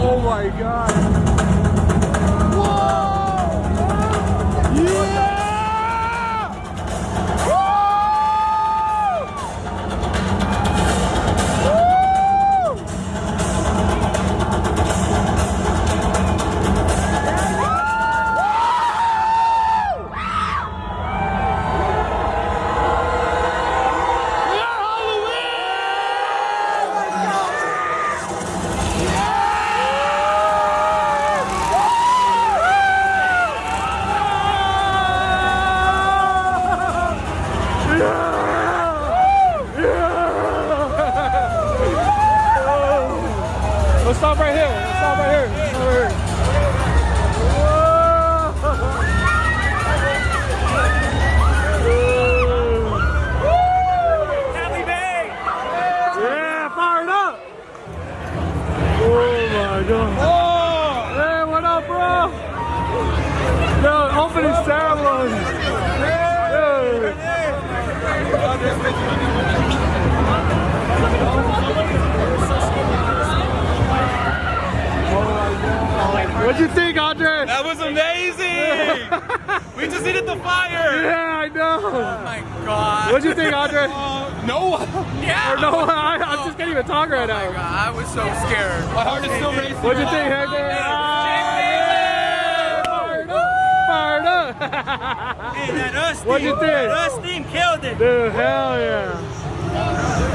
Oh my god. Let's stop right here. Let's stop right here. Let's stop right here. Yeah, fired up. Oh. Hey, oh, what up, bro? Yo, opening ceremony. Think, That was amazing! we just needed the fire! Yeah, I know. Oh my god. What'd you think, Andre? no! Yeah! Or no, I, I just can't even talk right Oh my now. god, I was so scared. My heart is still racing. What'd you think, Hector? Ah! Fired up! Hey, that us What'd you team, think? That us team killed it. Dude, hell yeah. Yeah!